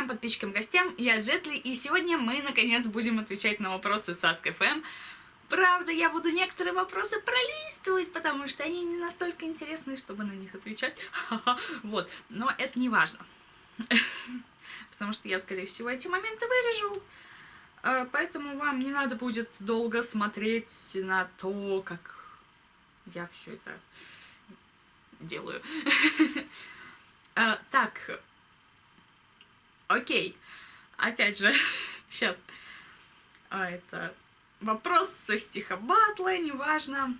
друзьям, подписчикам, гостям, я Джетли, и сегодня мы, наконец, будем отвечать на вопросы Sask.fm. Правда, я буду некоторые вопросы пролистывать, потому что они не настолько интересные, чтобы на них отвечать. Вот, но это не важно. Потому что я, скорее всего, эти моменты вырежу. А, поэтому вам не надо будет долго смотреть на то, как я все это делаю. А, так, окей. Опять же, сейчас. А, это вопрос со стиха батла, неважно.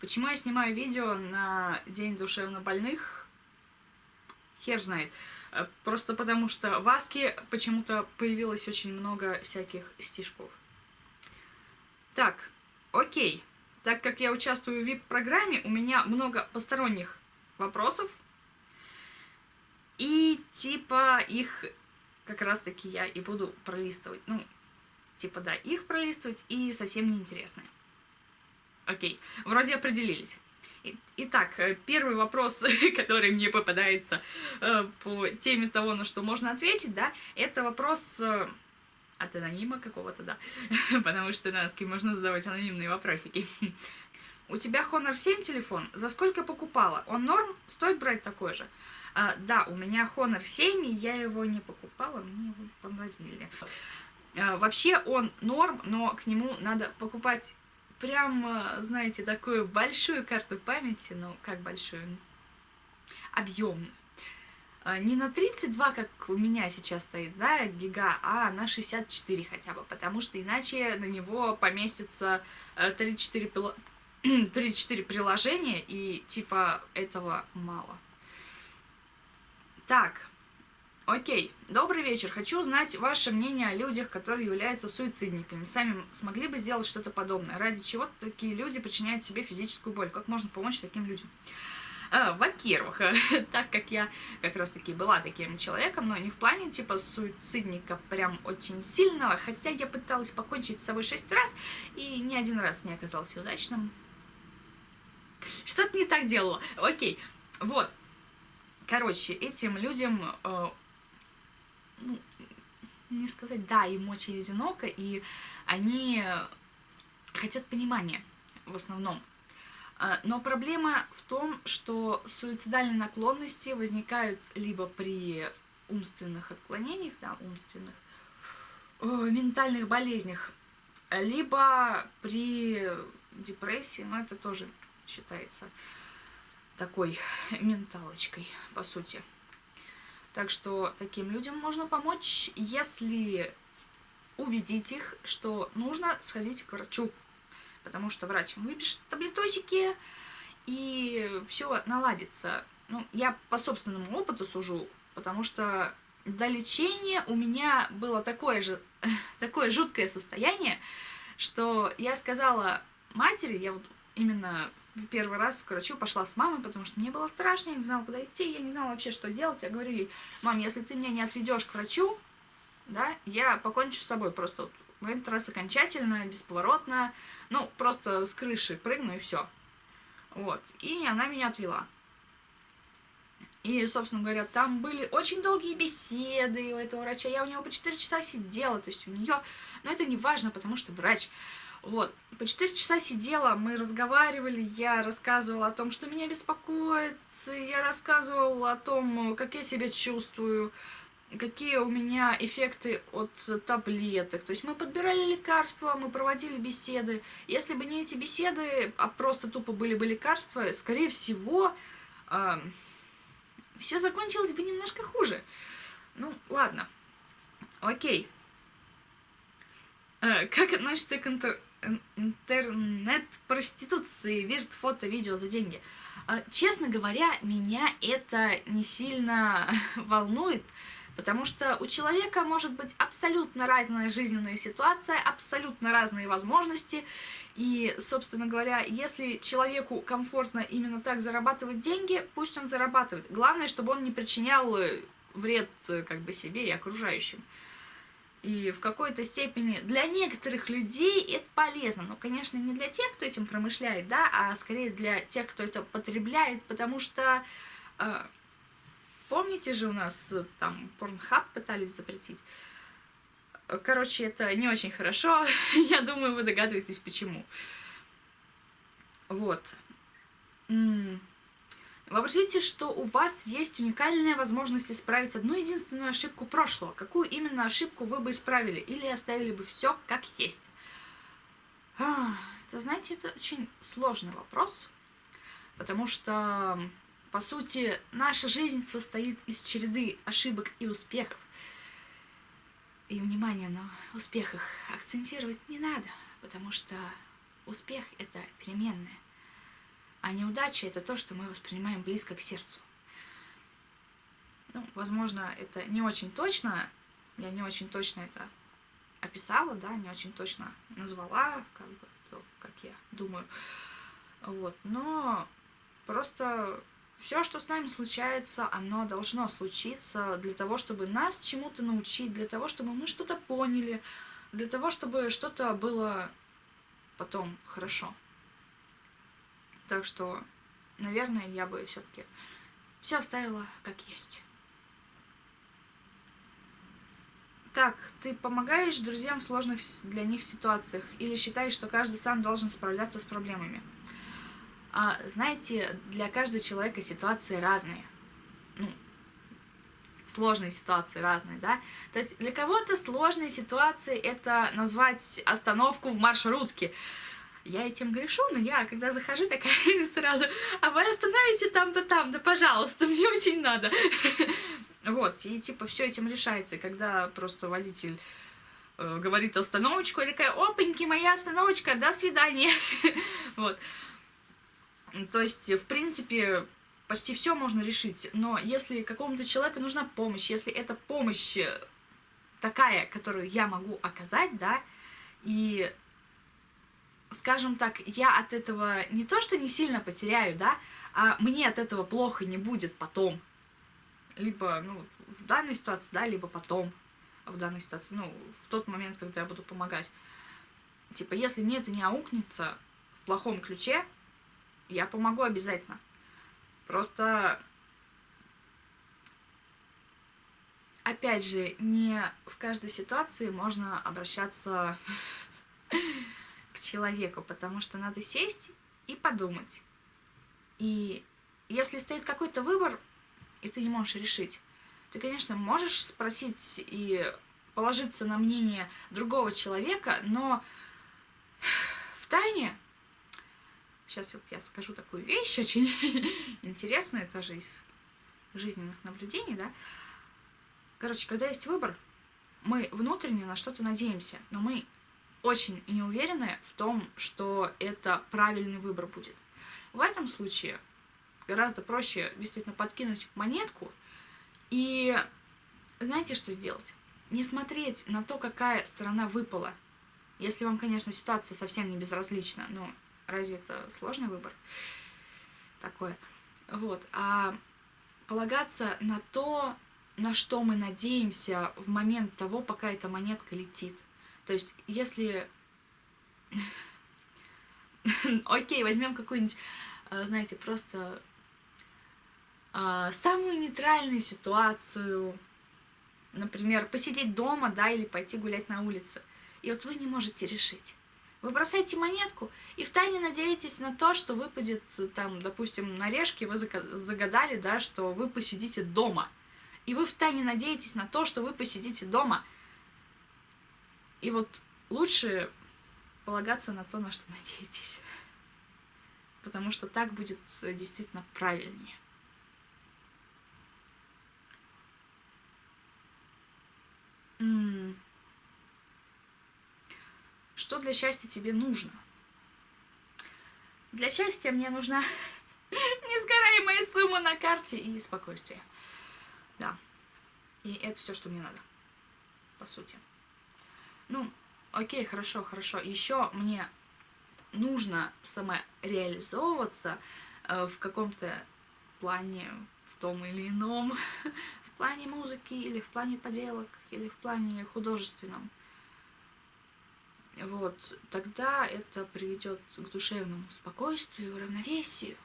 Почему я снимаю видео на День душевно больных? Хер знает. Э, просто потому что в Аске почему-то появилось очень много всяких стишков. Так, окей. Так как я участвую в VIP-программе, у меня много посторонних вопросов. И типа их как раз-таки я и буду пролистывать. Ну, типа да, их пролистывать и совсем неинтересные. Окей, вроде определились. Итак, э, первый вопрос, который мне попадается э, по теме того, на что можно ответить, да, это вопрос э, от анонима какого-то, да, потому что на ски можно задавать анонимные вопросики. У тебя Honor 7 телефон? За сколько покупала? Он норм? Стоит брать такой же? А, да, у меня Honor 7, и я его не покупала, мне его подарили. А, вообще он норм, но к нему надо покупать прям, э, знаете, такую большую карту памяти, ну, как большую, объемную. А, не на 32, как у меня сейчас стоит, да, гига, а на 64 хотя бы, потому что иначе на него поместится 34, э, 34 приложения, и типа этого мало. Так, Окей, добрый вечер. Хочу узнать ваше мнение о людях, которые являются суицидниками. Сами смогли бы сделать что-то подобное? Ради чего такие люди причиняют себе физическую боль? Как можно помочь таким людям? А, Во-первых, так как я как раз-таки была таким человеком, но не в плане типа суицидника прям очень сильного, хотя я пыталась покончить с собой шесть раз и ни один раз не оказался удачным. Что-то не так делала. Окей, вот. Короче, этим людям э, ну, не сказать, да, им очень одиноко, и они хотят понимания в основном. А, но проблема в том, что суицидальные наклонности возникают либо при умственных отклонениях, да, умственных, ментальных болезнях, либо при депрессии, но это тоже считается такой менталочкой, по сути. Так что таким людям можно помочь, если убедить их, что нужно сходить к врачу. Потому что врач выпишет таблетосики, и все наладится. Ну, я по собственному опыту сужу, потому что до лечения у меня было такое же, такое жуткое состояние, что я сказала матери, я вот именно первый раз к врачу пошла с мамой, потому что мне было страшно, я не знала, куда идти, я не знала вообще, что делать. Я говорю ей, мам, если ты меня не отведешь к врачу, да, я покончу с собой просто вот, в этот раз окончательно, бесповоротно, ну, просто с крыши прыгну и все. Вот, и она меня отвела. И, собственно говоря, там были очень долгие беседы у этого врача. Я у него по 4 часа сидела, то есть у нее... Но это не важно, потому что врач вот, по 4 часа сидела, мы разговаривали, я рассказывала о том, что меня беспокоит, я рассказывала о том, как я себя чувствую, какие у меня эффекты от таблеток. То есть мы подбирали лекарства, мы проводили беседы. Если бы не эти беседы, а просто тупо были бы лекарства, скорее всего, э, все закончилось бы немножко хуже. Ну, ладно. Окей. Э, как относится к интер интернет-проституции, вирт, фото, видео за деньги. А, честно говоря, меня это не сильно волнует, потому что у человека может быть абсолютно разная жизненная ситуация, абсолютно разные возможности, и, собственно говоря, если человеку комфортно именно так зарабатывать деньги, пусть он зарабатывает. Главное, чтобы он не причинял вред как бы себе и окружающим. И в какой-то степени для некоторых людей это полезно. Но, конечно, не для тех, кто этим промышляет, да, а скорее для тех, кто это потребляет, потому что э, помните же у нас там порнхаб пытались запретить? Короче, это не очень хорошо. Я думаю, вы догадываетесь, почему. Вот. Вообразите, что у вас есть уникальная возможность исправить одну единственную ошибку прошлого. Какую именно ошибку вы бы исправили или оставили бы все как есть? А, знаете, это очень сложный вопрос, потому что, по сути, наша жизнь состоит из череды ошибок и успехов. И, внимание, на успехах акцентировать не надо, потому что успех — это переменная. А неудача — это то, что мы воспринимаем близко к сердцу. Ну, возможно, это не очень точно, я не очень точно это описала, да, не очень точно назвала, как бы, то, как я думаю. Вот, но просто все, что с нами случается, оно должно случиться для того, чтобы нас чему-то научить, для того, чтобы мы что-то поняли, для того, чтобы что-то было потом хорошо. Так что, наверное, я бы все-таки все оставила как есть. Так, ты помогаешь друзьям в сложных для них ситуациях или считаешь, что каждый сам должен справляться с проблемами? А, знаете, для каждого человека ситуации разные. Ну, сложные ситуации разные, да? То есть для кого-то сложные ситуации это назвать остановку в маршрутке я этим грешу, но я, когда захожу, такая сразу, а вы остановите там-то там, да пожалуйста, мне очень надо. Вот, и типа все этим решается, когда просто водитель э, говорит остановочку, или такая, опаньки, моя остановочка, до свидания. Вот. То есть, в принципе, почти все можно решить, но если какому-то человеку нужна помощь, если эта помощь такая, которую я могу оказать, да, и скажем так, я от этого не то, что не сильно потеряю, да, а мне от этого плохо не будет потом. Либо, ну, в данной ситуации, да, либо потом в данной ситуации, ну, в тот момент, когда я буду помогать. Типа, если мне это не аукнется в плохом ключе, я помогу обязательно. Просто, опять же, не в каждой ситуации можно обращаться человеку, потому что надо сесть и подумать. И если стоит какой-то выбор, и ты не можешь решить, ты, конечно, можешь спросить и положиться на мнение другого человека, но в тайне, сейчас вот я скажу такую вещь очень интересную, тоже из жизненных наблюдений, да, короче, когда есть выбор, мы внутренне на что-то надеемся, но мы очень не в том, что это правильный выбор будет. В этом случае гораздо проще действительно подкинуть монетку и знаете, что сделать? Не смотреть на то, какая сторона выпала. Если вам, конечно, ситуация совсем не безразлична, но разве это сложный выбор? Такое. Вот. А полагаться на то, на что мы надеемся в момент того, пока эта монетка летит. То есть, если... Окей, возьмем какую-нибудь, э, знаете, просто э, самую нейтральную ситуацию. Например, посидеть дома, да, или пойти гулять на улице. И вот вы не можете решить. Вы бросаете монетку и втайне надеетесь на то, что выпадет, там, допустим, на решке, вы загадали, да, что вы посидите дома. И вы втайне надеетесь на то, что вы посидите дома – и вот лучше полагаться на то, на что надеетесь. Потому что так будет действительно правильнее. Что для счастья тебе нужно? Для счастья мне нужна несгораемая сумма на карте и спокойствие. Да. И это все, что мне надо, по сути. Ну, окей, хорошо, хорошо. Еще мне нужно самореализовываться э, в каком-то плане, в том или ином, в плане музыки, или в плане поделок, или в плане художественном. Вот, тогда это приведет к душевному спокойствию, равновесию.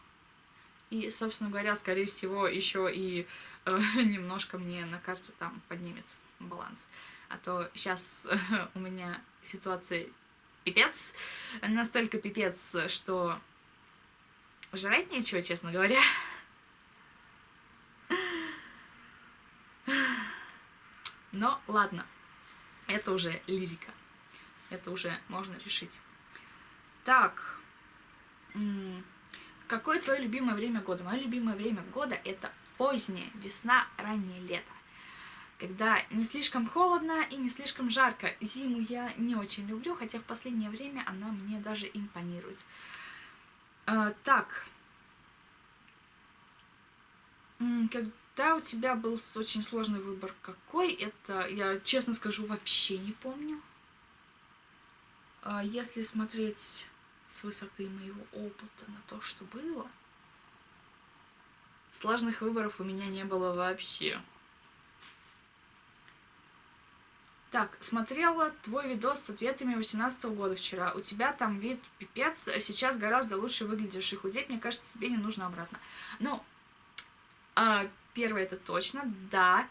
И, собственно говоря, скорее всего, еще и э, немножко мне на карте там поднимет баланс. А то сейчас у меня ситуация пипец, настолько пипец, что жрать нечего, честно говоря. Но ладно, это уже лирика. Это уже можно решить. Так, какое твое любимое время года? Мое любимое время года это поздняя весна, раннее лето. Когда не слишком холодно и не слишком жарко. Зиму я не очень люблю, хотя в последнее время она мне даже импонирует. А, так. Когда у тебя был очень сложный выбор, какой это, я честно скажу, вообще не помню. А если смотреть с высоты моего опыта на то, что было, сложных выборов у меня не было вообще. Так, смотрела твой видос с ответами 18 -го года вчера. У тебя там вид пипец, сейчас гораздо лучше выглядишь и худеть. Мне кажется, тебе не нужно обратно. Ну, а, первое это точно, да.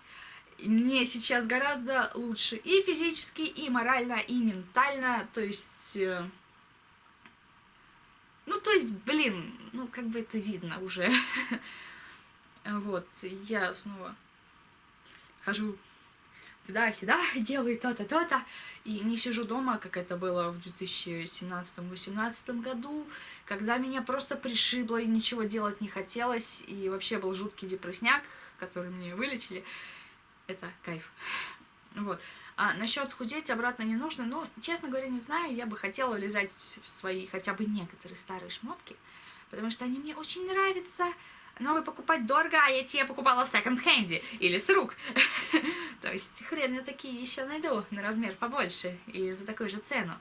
Мне сейчас гораздо лучше и физически, и морально, и ментально. То есть... Э, ну, то есть, блин, ну, как бы это видно уже. Вот, я снова хожу туда-сюда, делаю то-то, то-то, и не сижу дома, как это было в 2017-2018 году, когда меня просто пришибло и ничего делать не хотелось, и вообще был жуткий депрессняк, который мне вылечили. Это кайф. Вот. А насчет худеть обратно не нужно, ну, честно говоря, не знаю, я бы хотела влезать в свои хотя бы некоторые старые шмотки, потому что они мне очень нравятся, новый покупать дорого, а я тебе покупала в секонд-хенде или с рук. То есть хрен я такие еще найду на размер побольше и за такую же цену.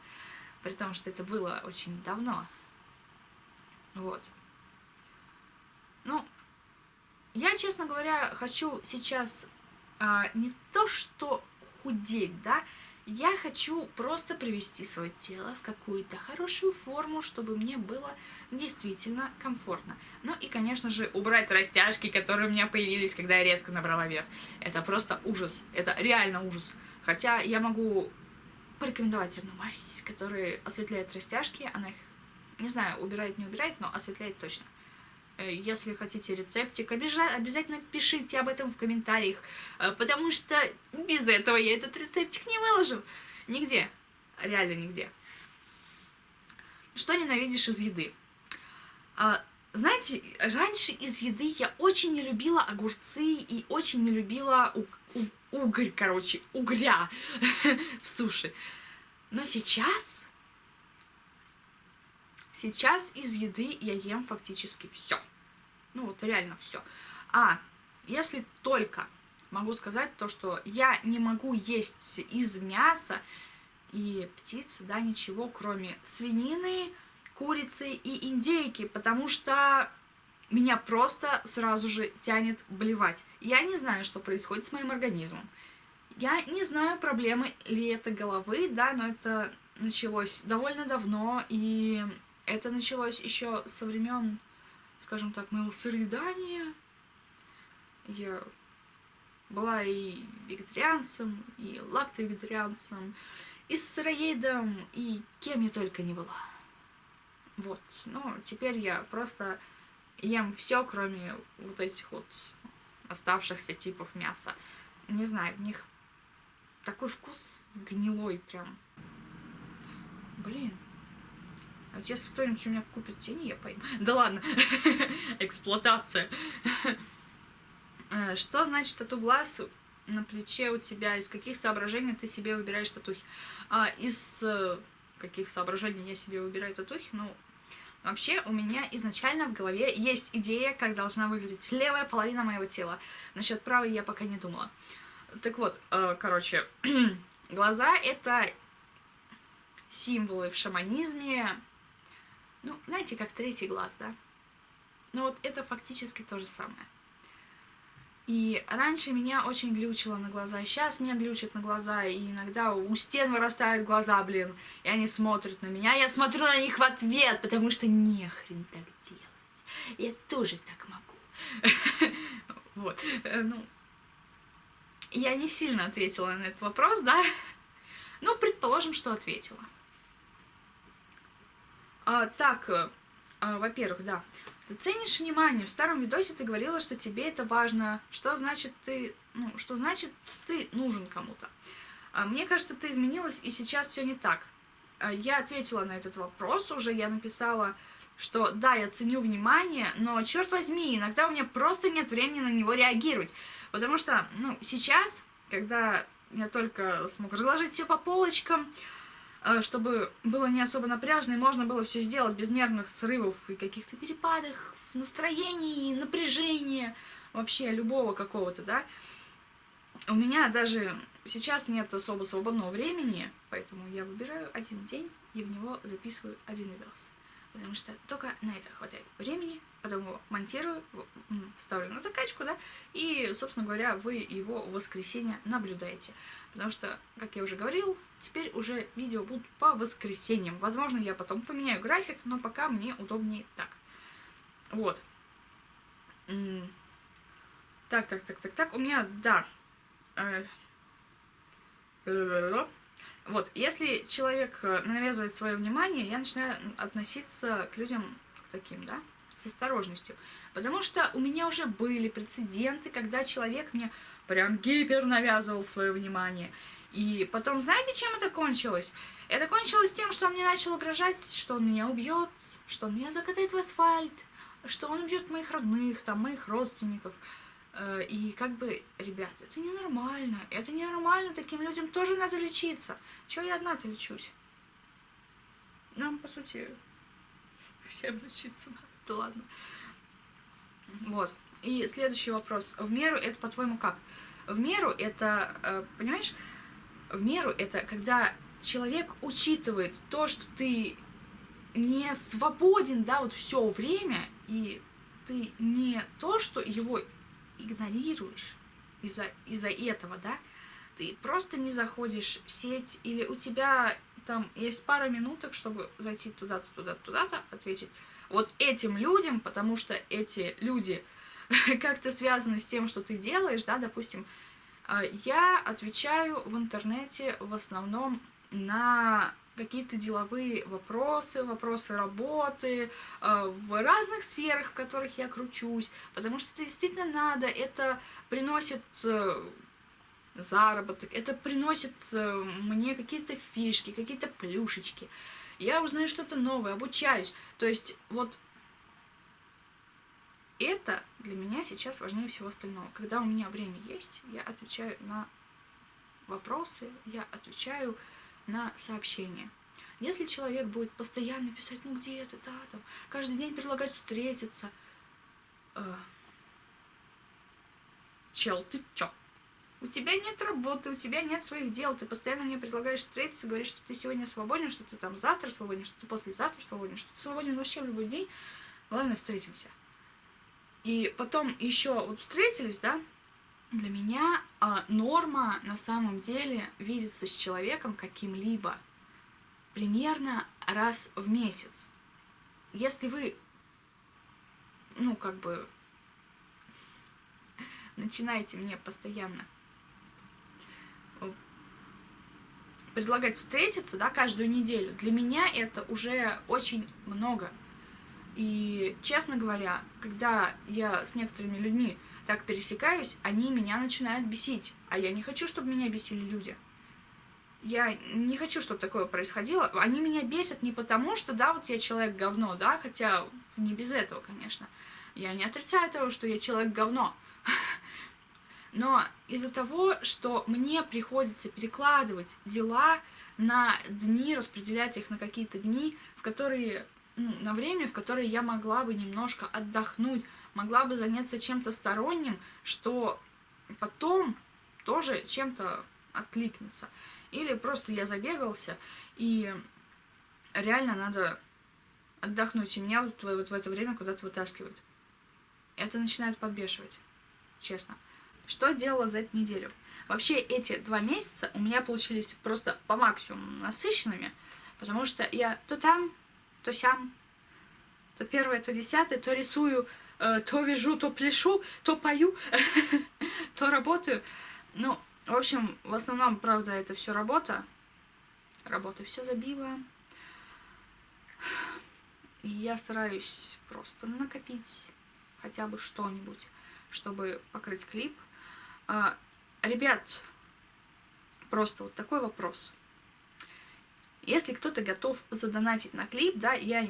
При том, что это было очень давно. Вот. Ну, я, честно говоря, хочу сейчас а, не то, что худеть, да, я хочу просто привести свое тело в какую-то хорошую форму, чтобы мне было действительно комфортно. Ну и, конечно же, убрать растяжки, которые у меня появились, когда я резко набрала вес. Это просто ужас. Это реально ужас. Хотя я могу порекомендовать одну мазь, которая осветляет растяжки. Она их, не знаю, убирает, не убирает, но осветляет точно. Э, если хотите рецептик, обязательно пишите об этом в комментариях, э, потому что без этого я этот рецептик не выложу. Нигде. Реально нигде. Что ненавидишь из еды? А, знаете, раньше из еды я очень не любила огурцы и очень не любила у, у, угорь, короче, угря в суши. Но сейчас, сейчас из еды я ем фактически все. Ну вот реально все. А если только могу сказать то, что я не могу есть из мяса и птицы, да, ничего, кроме свинины, курицы и индейки, потому что меня просто сразу же тянет блевать. Я не знаю, что происходит с моим организмом. Я не знаю, проблемы ли это головы, да, но это началось довольно давно, и это началось еще со времен скажем так, моего сыроедания. Я была и вегетарианцем, и лактовегетарианцем, и сыроедом, и кем я только не была. Вот, ну, теперь я просто ем все, кроме вот этих вот оставшихся типов мяса. Не знаю, в них такой вкус гнилой прям. Блин. А вот если кто-нибудь у меня купит тени, я пойму. Да ладно, эксплуатация. Э, что значит тату глаз на плече у тебя? Из каких соображений ты себе выбираешь татухи? А, из э, каких соображений я себе выбираю татухи? Ну, вообще у меня изначально в голове есть идея, как должна выглядеть левая половина моего тела. Насчет правой я пока не думала. Так вот, э, короче, глаза это символы в шаманизме, ну, знаете, как третий глаз, да? Ну вот это фактически то же самое. И раньше меня очень глючило на глаза, сейчас меня глючат на глаза, и иногда у стен вырастают глаза, блин, и они смотрят на меня, я смотрю на них в ответ, потому что нехрен так делать. Я тоже так могу. Вот, э, ну, я не сильно ответила на этот вопрос, да? Ну, предположим, что ответила. А, так, э, а, во-первых, да, ты ценишь внимание. В старом видосе ты говорила, что тебе это важно. Что значит ты, ну, что значит ты нужен кому-то? А, мне кажется, ты изменилась, и сейчас все не так. А, я ответила на этот вопрос уже, я написала, что да, я ценю внимание, но, черт возьми, иногда у меня просто нет времени на него реагировать. Потому что, ну, сейчас, когда я только смог разложить все по полочкам, чтобы было не особо напряжно, и можно было все сделать без нервных срывов и каких-то перепадов в настроении, напряжения, вообще любого какого-то, да. У меня даже сейчас нет особо свободного времени, поэтому я выбираю один день и в него записываю один видос потому что только на это хватает времени, потом его монтирую, ставлю на закачку, да, и, собственно говоря, вы его в воскресенье наблюдаете. Потому что, как я уже говорил, теперь уже видео будут по воскресеньям. Возможно, я потом поменяю график, но пока мне удобнее так. Вот. Так, так, так, так, так. У меня, да. Вот, если человек э, навязывает свое внимание, я начинаю относиться к людям таким, да, с осторожностью. Потому что у меня уже были прецеденты, когда человек мне прям гипер навязывал свое внимание. И потом, знаете, чем это кончилось? Это кончилось тем, что он мне начал угрожать, что он меня убьет, что он меня закатает в асфальт, что он убьет моих родных, там, моих родственников. Э, и как бы, ребят, это ненормально. Это ненормально, таким людям тоже надо лечиться. Чего я одна-то лечусь? Нам, по сути, всем лечиться надо. Да ладно. Вот. И следующий вопрос. В меру это, по-твоему, как? В меру это, э, понимаешь, в меру это когда человек учитывает то, что ты не свободен, да, вот все время, и ты не то, что его игнорируешь из-за из, -за, этого, да, ты просто не заходишь в сеть, или у тебя там есть пара минуток, чтобы зайти туда-то, туда-то, туда-то, ответить вот этим людям, потому что эти люди как-то связаны с тем, что ты делаешь, да, допустим, а, я отвечаю в интернете в основном на какие-то деловые вопросы, вопросы работы, э, в разных сферах, в которых я кручусь, потому что это действительно надо, это приносит э, заработок, это приносит э, мне какие-то фишки, какие-то плюшечки. Я узнаю что-то новое, обучаюсь. То есть вот это для меня сейчас важнее всего остального. Когда у меня время есть, я отвечаю на вопросы, я отвечаю на сообщение. Если человек будет постоянно писать, ну где это, да, там, каждый день предлагать встретиться, э, чел, ты чё? У тебя нет работы, у тебя нет своих дел, ты постоянно мне предлагаешь встретиться, говоришь, что ты сегодня свободен, что ты там завтра свободен, что ты послезавтра свободен, что ты свободен вообще в любой день. Главное, встретимся. И потом еще вот встретились, да, для меня а, норма на самом деле видеться с человеком каким-либо примерно раз в месяц. Если вы, ну, как бы, начинаете мне постоянно предлагать встретиться, да, каждую неделю, для меня это уже очень много. И, честно говоря, когда я с некоторыми людьми так пересекаюсь, они меня начинают бесить. А я не хочу, чтобы меня бесили люди. Я не хочу, чтобы такое происходило. Они меня бесят не потому, что, да, вот я человек говно, да, хотя не без этого, конечно. Я не отрицаю того, что я человек говно. Но из-за того, что мне приходится перекладывать дела на дни, распределять их на какие-то дни, в которые, ну, на время, в которое я могла бы немножко отдохнуть, могла бы заняться чем-то сторонним, что потом тоже чем-то откликнется. Или просто я забегался, и реально надо отдохнуть, и меня вот, вот в это время куда-то вытаскивают. Это начинает подбешивать, честно. Что делала за эту неделю? Вообще эти два месяца у меня получились просто по максимуму насыщенными, потому что я то там, то сям, то первое, то десятое, то рисую то вяжу, то пляшу, то пою, то работаю. Ну, в общем, в основном, правда, это все работа. Работа все забила. И я стараюсь просто накопить хотя бы что-нибудь, чтобы покрыть клип. А, ребят, просто вот такой вопрос. Если кто-то готов задонатить на клип, да, я,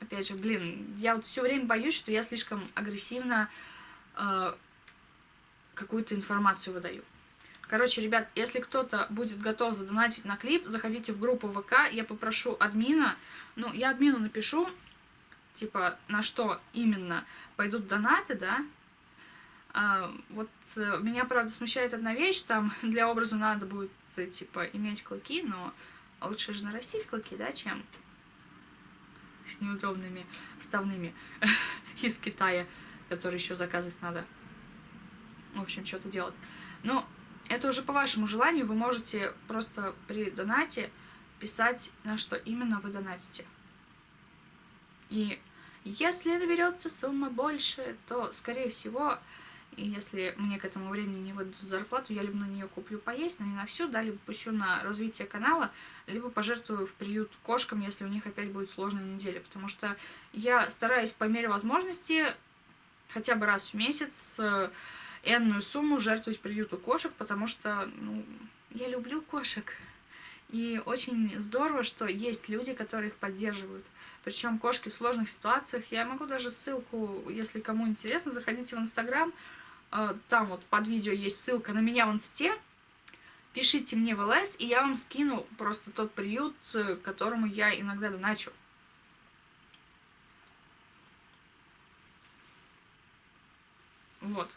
опять же, блин, я вот все время боюсь, что я слишком агрессивно э, какую-то информацию выдаю. Короче, ребят, если кто-то будет готов задонатить на клип, заходите в группу ВК, я попрошу админа, ну, я админу напишу, типа, на что именно пойдут донаты, да, а, вот э, меня, правда, смущает одна вещь, там для образа надо будет, э, типа, иметь клыки, но лучше же нарастить клыки, да, чем с неудобными вставными из Китая, которые еще заказывать надо. В общем, что-то делать. Но это уже по вашему желанию, вы можете просто при донате писать, на что именно вы донатите. И если наберется сумма больше, то, скорее всего, если мне к этому времени не выдадут зарплату, я либо на нее куплю поесть, но не на всю, да, либо пущу на развитие канала, либо пожертвую в приют кошкам, если у них опять будет сложная неделя. Потому что я стараюсь по мере возможности хотя бы раз в месяц энную сумму жертвовать приюту кошек, потому что, ну, я люблю кошек. И очень здорово, что есть люди, которые их поддерживают. Причем кошки в сложных ситуациях. Я могу даже ссылку, если кому интересно, заходите в Инстаграм. Э, там вот под видео есть ссылка на меня в Инсте. Пишите мне в ЛС, и я вам скину просто тот приют, э, которому я иногда доначу. Вот.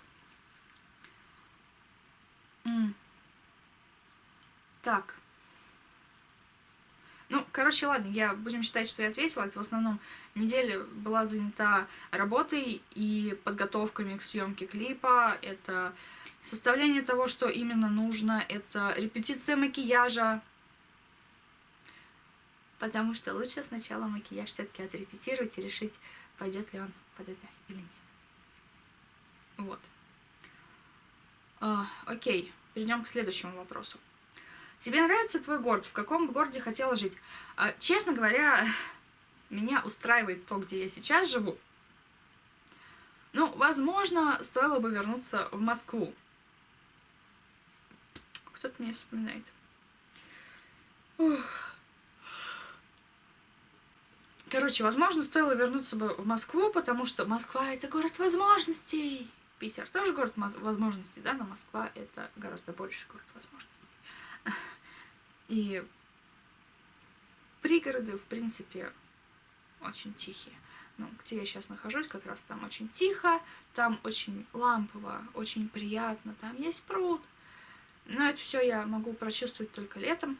Так. Ну, короче, ладно, я будем считать, что я ответила. Это в основном неделя была занята работой и подготовками к съемке клипа. Это составление того, что именно нужно. Это репетиция макияжа. Потому что лучше сначала макияж все-таки отрепетировать и решить, пойдет ли он под это или нет. Вот. А, окей, перейдем к следующему вопросу. Тебе нравится твой город? В каком городе хотела жить? А, честно говоря, меня устраивает то, где я сейчас живу. Ну, возможно, стоило бы вернуться в Москву. Кто-то меня вспоминает. Ух. Короче, возможно, стоило вернуться бы в Москву, потому что Москва — это город возможностей. Питер тоже город возможностей, да, но Москва — это гораздо больше город возможностей. И пригороды, в принципе, очень тихие. Ну, где я сейчас нахожусь, как раз там очень тихо, там очень лампово, очень приятно, там есть пруд. Но это все я могу прочувствовать только летом.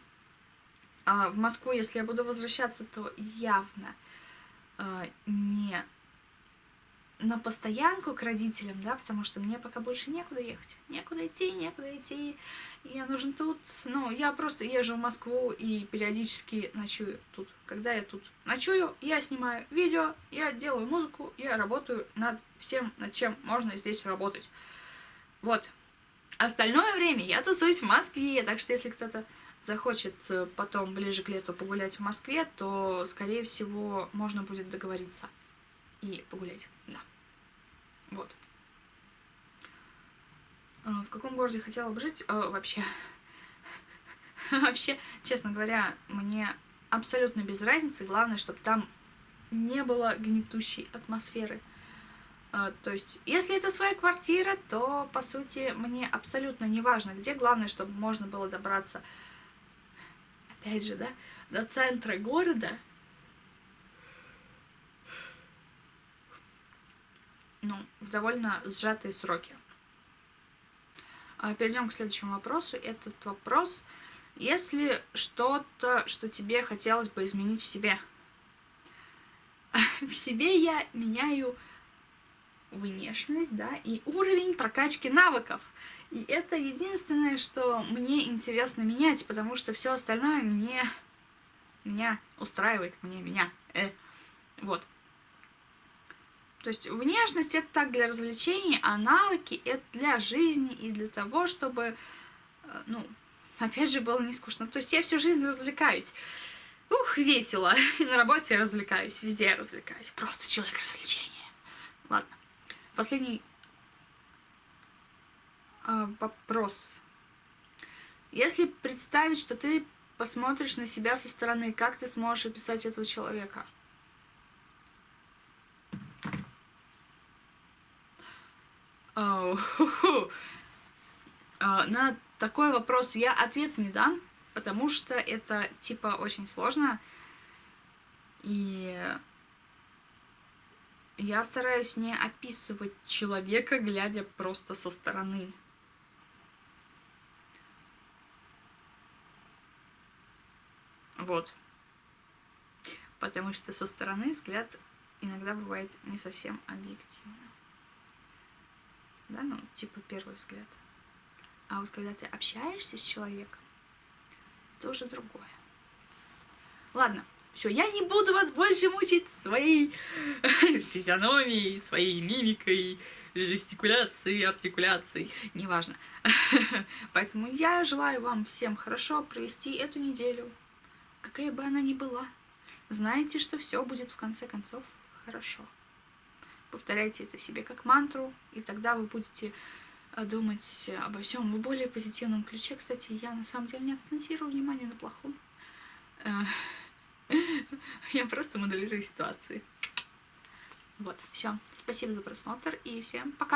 А в Москву, если я буду возвращаться, то явно э, не на постоянку к родителям, да, потому что мне пока больше некуда ехать. Некуда идти, некуда идти. Я нужен тут. Ну, я просто езжу в Москву и периодически ночую тут. Когда я тут ночую, я снимаю видео, я делаю музыку, я работаю над всем, над чем можно здесь работать. Вот. Остальное время я тусуюсь в Москве, так что если кто-то захочет э, потом ближе к лету погулять в Москве, то, скорее всего, можно будет договориться и погулять, да. Вот. А, в каком городе хотела бы жить? А, вообще, вообще, честно говоря, мне абсолютно без разницы. Главное, чтобы там не было гнетущей атмосферы. А, то есть, если это своя квартира, то, по сути, мне абсолютно не важно, где. Главное, чтобы можно было добраться, опять же, да, до центра города ну, в довольно сжатые сроки. А, Перейдем к следующему вопросу. Этот вопрос, если что-то, что тебе хотелось бы изменить в себе. В себе я меняю внешность, да, и уровень прокачки навыков. И это единственное, что мне интересно менять, потому что все остальное мне меня устраивает, мне меня. Э. Вот. То есть внешность это так для развлечений, а навыки это для жизни и для того, чтобы, э, ну, опять же, было не скучно. То есть я всю жизнь развлекаюсь. Ух, весело. И на работе я развлекаюсь, везде я развлекаюсь. Просто человек развлечения. Ладно. Последний а, вопрос. Если представить, что ты посмотришь на себя со стороны, как ты сможешь описать этого человека? На такой вопрос я ответ не дам, потому что это типа очень сложно. И я стараюсь не описывать человека, глядя просто со стороны. Вот. Потому что со стороны взгляд иногда бывает не совсем объективным. Да, ну, типа первый взгляд. А вот когда ты общаешься с человеком, это уже другое. Ладно, все, я не буду вас больше мучить своей физиономией, своей мимикой, жестикуляцией, артикуляцией, неважно. Поэтому я желаю вам всем хорошо провести эту неделю, какая бы она ни была. Знаете, что все будет в конце концов хорошо. Повторяйте это себе как мантру, и тогда вы будете э, думать обо всем в более позитивном ключе. Кстати, я на самом деле не акцентирую внимание на плохом. Э, Я просто моделирую ситуации. Вот, все. Спасибо за просмотр и всем пока.